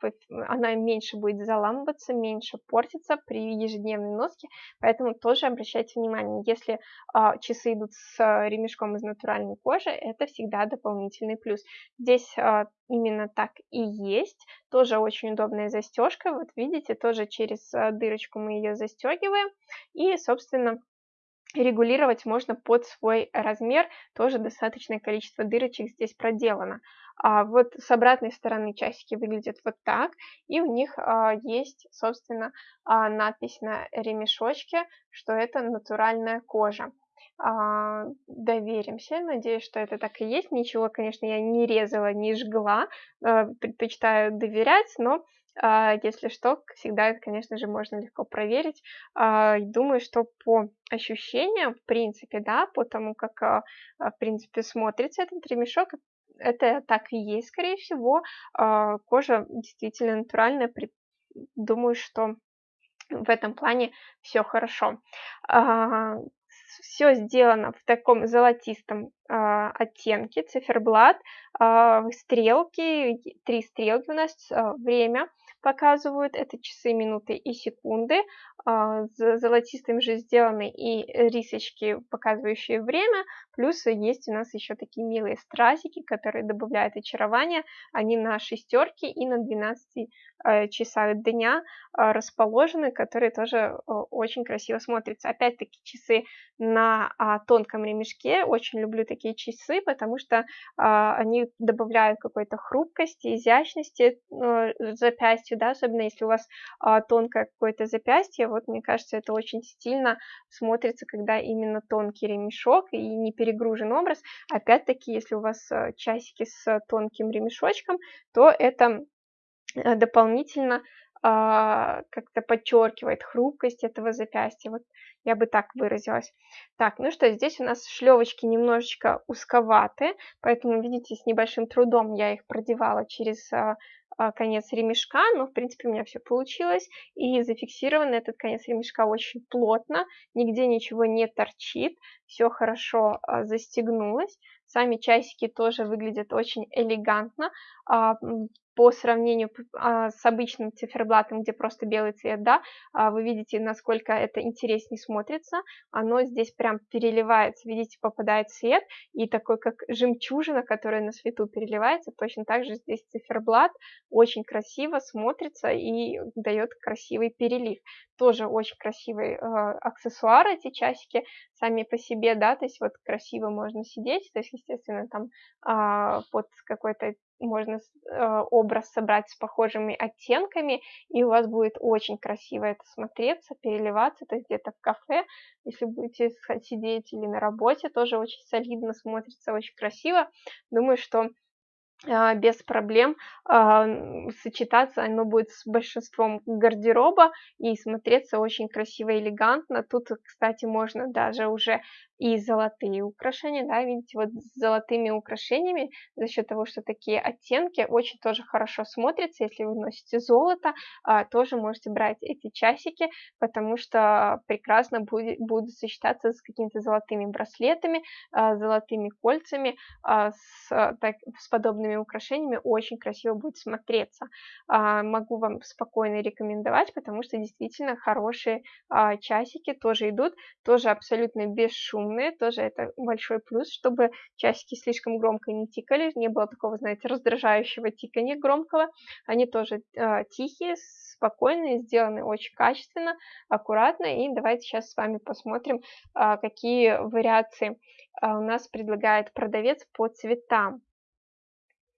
она меньше будет заламываться, меньше портиться при ежедневной носке, поэтому тоже обращайте внимание, если а, часы идут с ремешком из натуральной кожи, это всегда дополнительный плюс. Здесь а, именно так и есть. Тоже очень удобная застежка. Вот видите, тоже через дырочку мы ее застегиваем. И, собственно, регулировать можно под свой размер, тоже достаточное количество дырочек здесь проделано. А вот с обратной стороны часики выглядят вот так, и у них а, есть, собственно, а, надпись на ремешочке, что это натуральная кожа. А, доверимся, надеюсь, что это так и есть. Ничего, конечно, я не резала, не жгла, а, предпочитаю доверять, но а, если что, всегда это, конечно же, можно легко проверить. А, думаю, что по ощущениям, в принципе, да, по тому, как, а, в принципе, смотрится этот ремешок, это так и есть, скорее всего. Кожа действительно натуральная. Думаю, что в этом плане все хорошо все сделано в таком золотистом а, оттенке, циферблат, а, стрелки, три стрелки у нас, а, время показывают, это часы, минуты и секунды, золотистым же сделаны и рисочки, показывающие время, плюс есть у нас еще такие милые стразики, которые добавляют очарование, они на шестерке и на 12 а, часах дня а, расположены, которые тоже очень красиво смотрятся. Опять-таки часы на тонком ремешке, очень люблю такие часы, потому что они добавляют какой-то хрупкости, изящности запястью, да, особенно если у вас а, тонкое какое-то запястье, вот мне кажется, это очень стильно смотрится, когда именно тонкий ремешок и не перегружен образ. Опять-таки, если у вас а, часики с тонким ремешочком, то это а, дополнительно как-то подчеркивает хрупкость этого запястья. Вот я бы так выразилась. Так, ну что, здесь у нас шлевочки немножечко узковаты, поэтому, видите, с небольшим трудом я их продевала через а, а, конец ремешка, но, в принципе, у меня все получилось, и зафиксирован этот конец ремешка очень плотно, нигде ничего не торчит, все хорошо а, застегнулось. Сами часики тоже выглядят очень элегантно. А, по сравнению а, с обычным циферблатом, где просто белый цвет, да, а, вы видите, насколько это интереснее смотрится. Оно здесь прям переливается, видите, попадает свет, и такой, как жемчужина, которая на свету переливается, точно так же здесь циферблат очень красиво смотрится и дает красивый перелив. Тоже очень красивый э, аксессуар эти часики сами по себе, да, то есть вот красиво можно сидеть, то есть, естественно, там э, под какой-то можно э, образ собрать с похожими оттенками, и у вас будет очень красиво это смотреться, переливаться, то есть где-то в кафе, если будете сидеть или на работе, тоже очень солидно смотрится, очень красиво. Думаю, что без проблем а, сочетаться оно будет с большинством гардероба и смотреться очень красиво и элегантно. Тут, кстати, можно даже уже и золотые украшения, да, видите, вот с золотыми украшениями, за счет того, что такие оттенки, очень тоже хорошо смотрятся, если вы носите золото, а, тоже можете брать эти часики, потому что прекрасно будет, будут сочетаться с какими-то золотыми браслетами, а, золотыми кольцами, а, с, так, с подобными украшениями, очень красиво будет смотреться. А, могу вам спокойно рекомендовать, потому что действительно хорошие а, часики тоже идут, тоже абсолютно бесшумные, умные, тоже это большой плюс, чтобы часики слишком громко не тикали, не было такого, знаете, раздражающего тикания громкого. Они тоже э, тихие, спокойные, сделаны очень качественно, аккуратно. И давайте сейчас с вами посмотрим, какие вариации у нас предлагает продавец по цветам.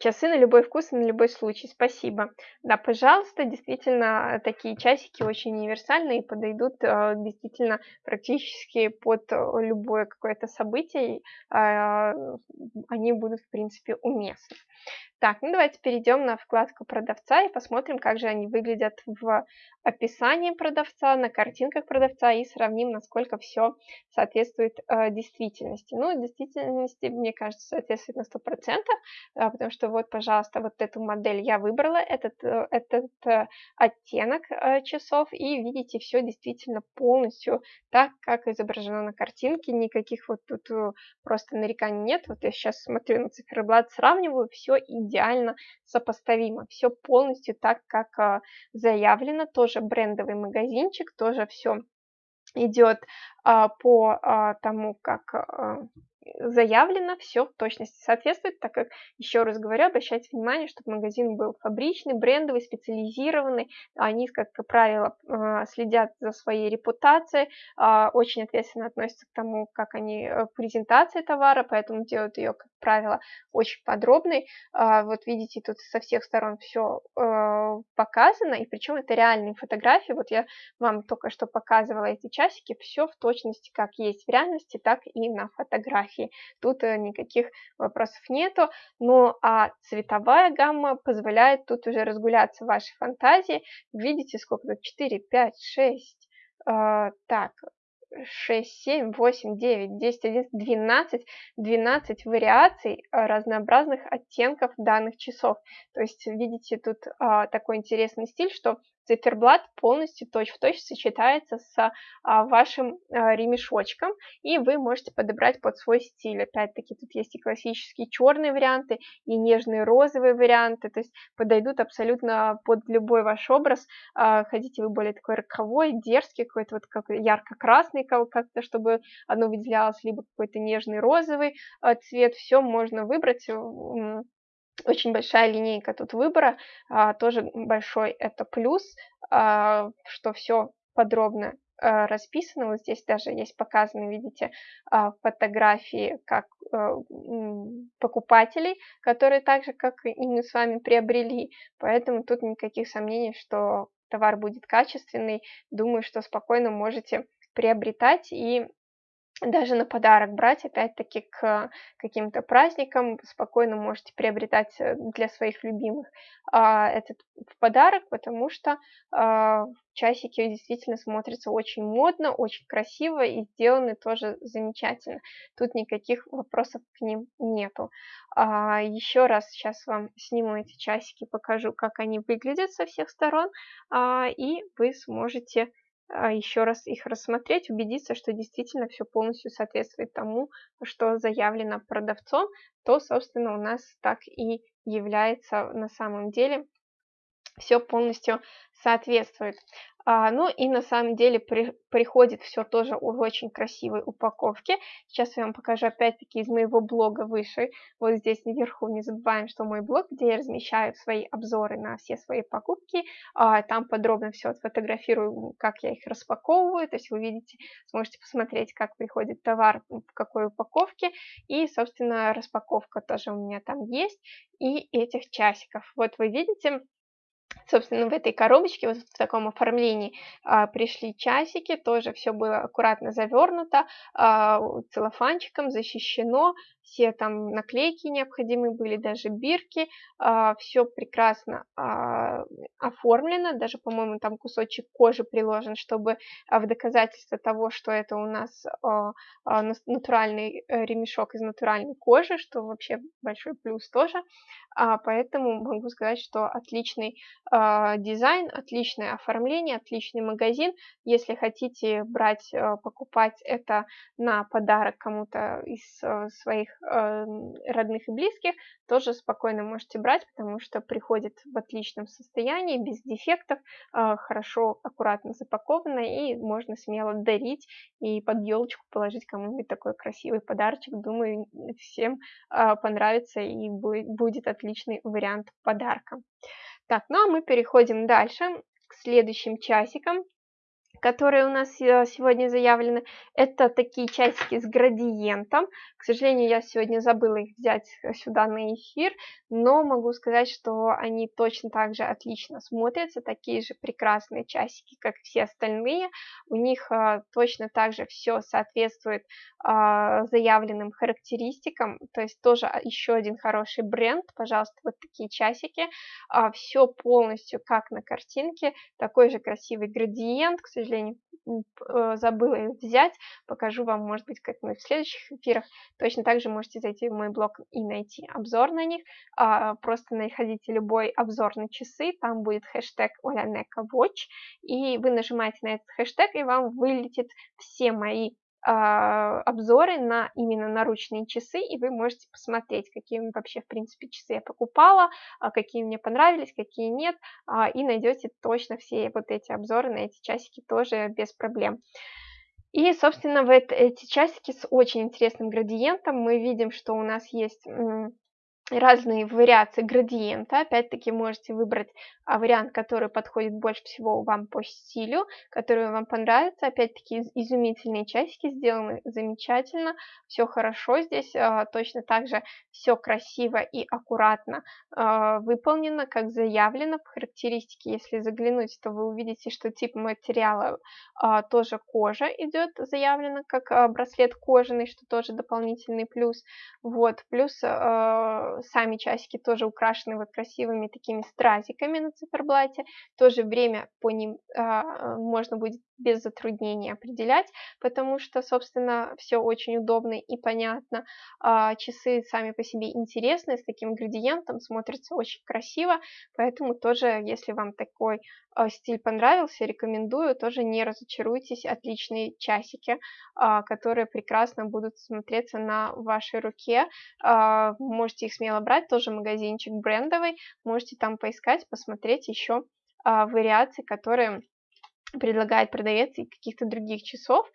Часы на любой вкус и на любой случай. Спасибо. Да, пожалуйста, действительно, такие часики очень универсальные и подойдут э, действительно практически под любое какое-то событие. Э, они будут, в принципе, уместны. Так, ну давайте перейдем на вкладку продавца и посмотрим, как же они выглядят в описании продавца, на картинках продавца и сравним, насколько все соответствует э, действительности. Ну, действительности, мне кажется, соответствует на 100%, э, потому что вот, пожалуйста, вот эту модель я выбрала, этот, э, этот э, оттенок э, часов, и видите, все действительно полностью так, как изображено на картинке, никаких вот тут просто нареканий нет. Вот я сейчас смотрю на циферблат, сравниваю, все идеально сопоставимо, все полностью так, как заявлено, тоже брендовый магазинчик, тоже все идет а, по а, тому, как заявлено, все в точности соответствует, так как, еще раз говорю, обращайте внимание, чтобы магазин был фабричный, брендовый, специализированный, они, как правило, а, следят за своей репутацией, а, очень ответственно относятся к тому, как они э, презентации товара, поэтому делают ее, как правило, очень подробной. А, вот видите, тут со всех сторон все э, показано, и причем это реальные фотографии, вот я вам только что показывала эти часики, все в точности, как есть в реальности, так и на фотографии фотографии. Тут э, никаких вопросов нету. Ну а цветовая гамма позволяет тут уже разгуляться вашей фантазии. Видите, сколько тут? 4, 5, 6. Э, так, 6, 7, 8, 9, 10, 11, 12, 12 вариаций разнообразных оттенков данных часов. То есть, видите, тут а, такой интересный стиль, что циферблат полностью точь-в-точь -точь сочетается с а, вашим а, ремешочком, и вы можете подобрать под свой стиль. Опять-таки, тут есть и классические черные варианты, и нежные розовые варианты, то есть подойдут абсолютно под любой ваш образ. А, хотите вы более такой роковой, дерзкий, какой-то вот как ярко-красный как-то, чтобы оно выделялось, либо какой-то нежный розовый а, цвет, все можно выбрать очень большая линейка тут выбора, а, тоже большой это плюс, а, что все подробно а, расписано. Вот здесь даже есть показаны, видите, фотографии как а, покупателей, которые так же, как и мы с вами приобрели. Поэтому тут никаких сомнений, что товар будет качественный. Думаю, что спокойно можете приобретать и даже на подарок брать, опять-таки, к каким-то праздникам, спокойно можете приобретать э, для своих любимых а, этот подарок, потому что а, часики действительно смотрятся очень модно, очень красиво и сделаны тоже замечательно. Тут никаких вопросов к ним нету. А, еще раз сейчас вам сниму эти часики, покажу, как они выглядят со всех сторон, а, и вы сможете еще раз их рассмотреть, убедиться, что действительно все полностью соответствует тому, что заявлено продавцом, то, собственно, у нас так и является на самом деле все полностью соответствует. А, ну и на самом деле при, приходит все тоже в очень красивой упаковке. Сейчас я вам покажу опять-таки из моего блога выше. Вот здесь наверху не забываем, что мой блог, где я размещаю свои обзоры на все свои покупки. А, там подробно все отфотографирую, как я их распаковываю. То есть вы видите, сможете посмотреть, как приходит товар, в какой упаковке. И, собственно, распаковка тоже у меня там есть. И этих часиков. Вот вы видите, собственно, в этой коробочке, вот в таком оформлении, а, пришли часики, тоже все было аккуратно завернуто, а, целлофанчиком защищено, все там наклейки необходимые были, даже бирки, а, все прекрасно а, оформлено, даже, по-моему, там кусочек кожи приложен, чтобы а, в доказательство того, что это у нас натуральный э, ремешок из натуральной кожи, что вообще большой плюс тоже, поэтому могу сказать, что отличный дизайн, отличное оформление, отличный магазин. Если хотите брать, а, покупать это на подарок кому-то из а, своих родных и близких, тоже спокойно можете брать, потому что приходит в отличном состоянии, без дефектов, а, хорошо, аккуратно запаковано и можно смело дарить и под елочку положить кому-нибудь такой красивый подарочек. Думаю, всем а, понравится и будет отличный вариант подарка. Так, ну а мы переходим дальше к следующим часикам которые у нас э, сегодня заявлены. Это такие часики с градиентом. К сожалению, я сегодня забыла их взять э, сюда на эфир, но могу сказать, что они точно так же отлично смотрятся. Такие же прекрасные часики, как все остальные. У них а, точно так же все соответствует а, заявленным характеристикам. То есть тоже еще один хороший бренд. Пожалуйста, вот такие часики. А, все полностью как на картинке. Такой же красивый градиент. К сожалению, сожалению, э, забыла их взять. Покажу вам, может быть, как-нибудь в следующих эфирах. Точно так же можете зайти в мой блог и найти обзор на них. А, просто находите любой обзор на часы, там будет хэштег Олянека Watch, и вы нажимаете на этот хэштег, и вам вылетит все мои обзоры на именно наручные часы, и вы можете посмотреть, какие вообще, в принципе, часы я покупала, а, какие мне понравились, какие нет, а, и найдете точно все вот эти обзоры на эти часики тоже без проблем. И, собственно, в эти часики с очень интересным градиентом мы видим, что у нас есть разные вариации градиента. Опять-таки можете выбрать а, вариант, который подходит больше всего вам по стилю, который вам понравится. Опять-таки изумительные часики сделаны замечательно, все хорошо здесь, а, точно так же все красиво и аккуратно а, выполнено, как заявлено в характеристике. Если заглянуть, то вы увидите, что тип материала тоже кожа идет заявлено, как браслет кожаный, что тоже дополнительный плюс. Вот, плюс сами часики тоже украшены вот красивыми такими стразиками на циферблате. В то же время по ним а, можно будет без затруднений определять, потому что, собственно, все очень удобно и понятно. А, часы сами по себе интересные, с таким градиентом, смотрятся очень красиво, поэтому тоже, если вам такой а, стиль понравился, рекомендую, тоже не разочаруйтесь, отличные часики, а, которые прекрасно будут смотреться на вашей руке, можете их смело брать, тоже магазинчик брендовый, можете там поискать, посмотреть еще вариации, которые предлагает продавец и каких-то других часов,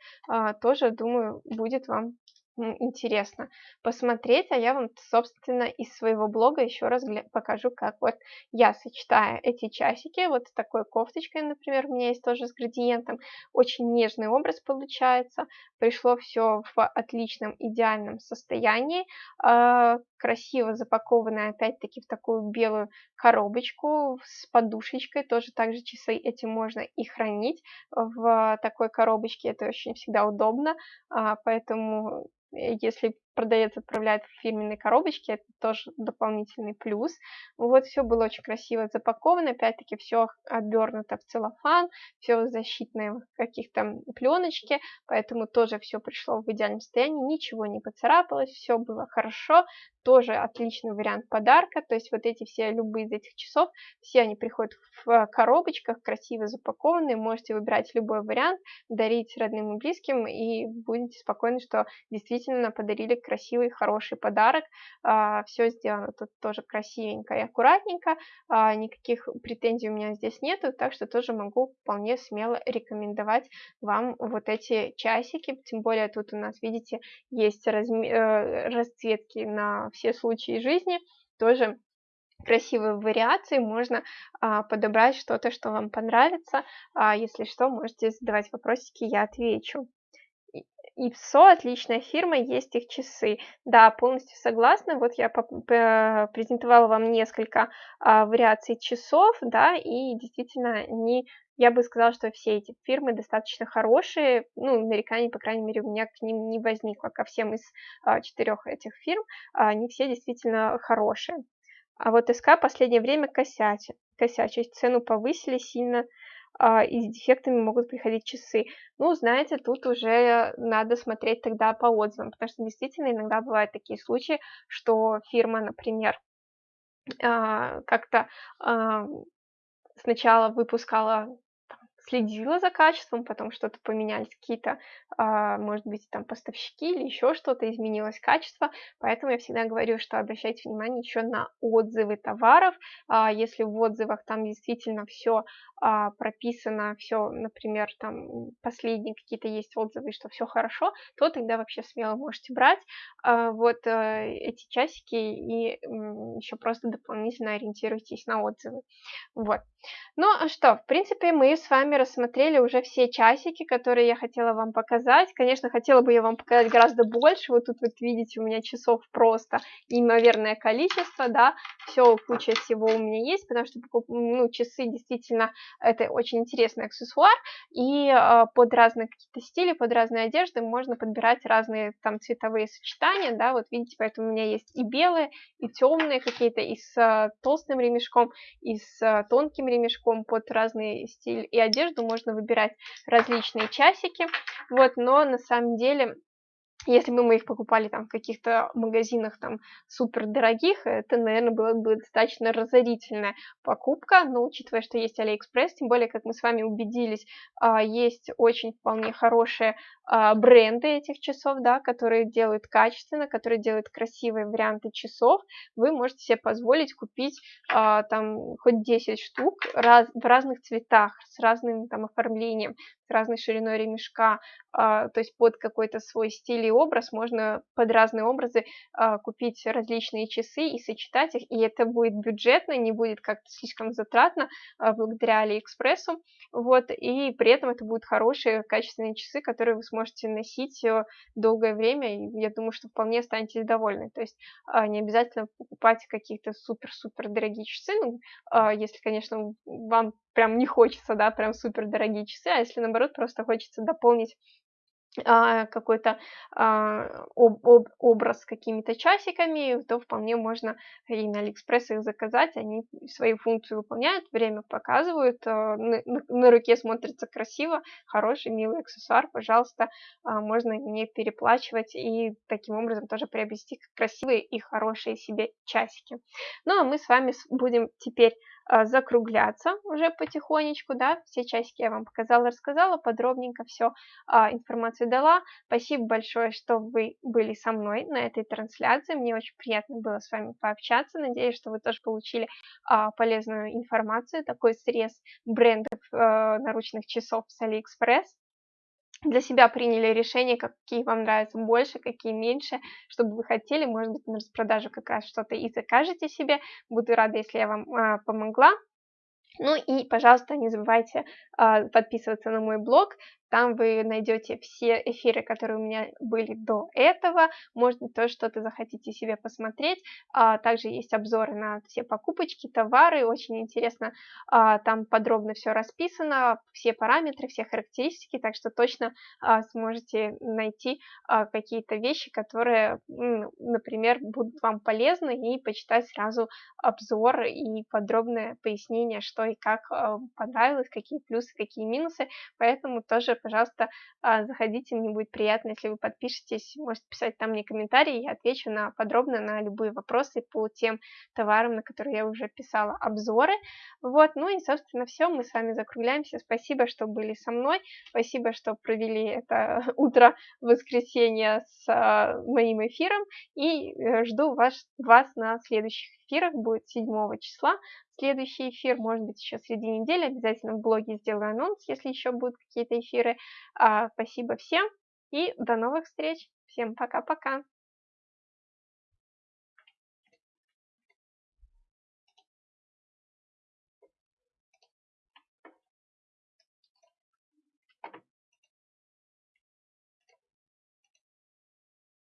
тоже, думаю, будет вам интересно посмотреть, а я вам, собственно, из своего блога еще раз покажу, как вот я сочетаю эти часики, вот с такой кофточкой, например, у меня есть тоже с градиентом, очень нежный образ получается, пришло все в отличном, идеальном состоянии, а, красиво запакованное, опять-таки, в такую белую коробочку с подушечкой, тоже также часы эти можно и хранить в такой коробочке, это очень всегда удобно, а, поэтому Э, если продавец отправляет в фирменной коробочке, это тоже дополнительный плюс. Вот все было очень красиво запаковано, опять-таки все обернуто в целлофан, все в защитной каких-то пленочке, поэтому тоже все пришло в идеальном состоянии, ничего не поцарапалось, все было хорошо, тоже отличный вариант подарка, то есть вот эти все, любые из этих часов, все они приходят в коробочках, красиво запакованные, можете выбирать любой вариант, дарить родным и близким, и будете спокойны, что действительно подарили красивый, хороший подарок. А, все сделано тут тоже красивенько и аккуратненько, а, никаких претензий у меня здесь нету, так что тоже могу вполне смело рекомендовать вам вот эти часики, тем более тут у нас, видите, есть разме э, расцветки на все случаи жизни, тоже красивые вариации, можно а, подобрать что-то, что вам понравится. А, если что, можете задавать вопросики, я отвечу. ИПСО отличная фирма, есть их часы. Да, полностью согласна. Вот я презентовала вам несколько а, вариаций часов, да, и действительно они я бы сказала, что все эти фирмы достаточно хорошие, ну, нареканий, по крайней мере, у меня к ним не возникло, ко всем из а, четырех этих фирм, а, они все действительно хорошие. А вот СК последнее время косячит, косячит, цену повысили сильно, и с дефектами могут приходить часы. Ну, знаете, тут уже надо смотреть тогда по отзывам, потому что действительно иногда бывают такие случаи, что фирма, например, а, как-то а, сначала выпускала следила за качеством, потом что-то поменялись, какие-то, а, может быть, там поставщики или еще что-то, изменилось качество, поэтому я всегда говорю, что обращайте внимание еще на отзывы товаров, а, если в отзывах там действительно все а, прописано, все, например, там последние какие-то есть отзывы, что все хорошо, то тогда вообще смело можете брать вот э, эти часики и еще просто дополнительно ориентируйтесь на отзывы. Вот. Ну что, в принципе, мы с вами рассмотрели уже все часики, которые я хотела вам показать. Конечно, хотела бы я вам показать гораздо больше. Вот тут вот видите, у меня часов просто неимоверное количество, да. Все, куча всего у меня есть, потому что ну, часы действительно это очень интересный аксессуар. И э, под разные какие-то стили, под разные одежды можно подбирать разные там цветовые сочетания, да. Вот видите, поэтому у меня есть и белые, и темные какие-то, и с э, толстым ремешком, и с э, тонким ремешком под разный стиль и одежду можно выбирать различные часики, вот, но на самом деле если бы мы их покупали там в каких-то магазинах там супер дорогих, это, наверное, была бы достаточно разорительная покупка, но учитывая, что есть Алиэкспресс, тем более, как мы с вами убедились, а, есть очень вполне хорошие бренды этих часов, да, которые делают качественно, которые делают красивые варианты часов, вы можете себе позволить купить а, там хоть 10 штук раз, в разных цветах, с разным там оформлением, с разной шириной ремешка, то есть под какой-то свой стиль и образ, можно под разные образы а, купить различные часы и сочетать их, и это будет бюджетно, не будет как-то слишком затратно а, благодаря Алиэкспрессу, вот, и при этом это будут хорошие, качественные часы, которые вы сможете носить э, долгое время, и я думаю, что вполне останетесь довольны, то есть а, не обязательно покупать какие-то супер-супер дорогие часы, ну, если, конечно, вам прям не хочется, да, прям супер дорогие часы, а если наоборот просто хочется дополнить а, какой-то а, об, об, образ с какими-то часиками, то вполне можно и на Алиэкспресс их заказать, они свою функцию выполняют, время показывают, а, на, на руке смотрится красиво, хороший, милый аксессуар, пожалуйста, а, можно не переплачивать и таким образом тоже приобрести красивые и хорошие себе часики. Ну а мы с вами будем теперь а, закругляться уже потихонечку, да, все часики я вам показала, рассказала, подробненько все а, информацию дала. Спасибо большое, что вы были со мной на этой трансляции, мне очень приятно было с вами пообщаться, надеюсь, что вы тоже получили а, полезную информацию, такой срез брендов а, наручных часов с Алиэкспресс для себя приняли решение, какие вам нравятся больше, какие меньше, чтобы вы хотели, может быть, на распродажу как раз что-то и закажете себе. Буду рада, если я вам а, помогла. Ну и, пожалуйста, не забывайте а, подписываться на мой блог, там вы найдете все эфиры, которые у меня были до этого. Может быть, тоже что-то захотите себе посмотреть. А, также есть обзоры на все покупочки, товары. Очень интересно, а, там подробно все расписано, все параметры, все характеристики. Так что точно а, сможете найти какие-то вещи, которые, например, будут вам полезны и почитать сразу обзор и подробное пояснение, что и как понравилось, какие плюсы, какие минусы. Поэтому тоже пожалуйста, а, заходите, мне будет приятно, если вы подпишетесь, можете писать там мне комментарии, я отвечу на подробно на любые вопросы по тем товарам, на которые я уже писала обзоры. Вот, ну и, собственно, все, мы с вами закругляемся. Спасибо, что были со мной, спасибо, что провели это утро воскресенья с а, моим эфиром, и э, жду вас, вас на следующих эфирах, будет 7 числа. Следующий эфир, может быть, еще среди недели, обязательно в блоге сделаю анонс, если еще будут какие-то эфиры. А, спасибо всем и до новых встреч. Всем пока-пока.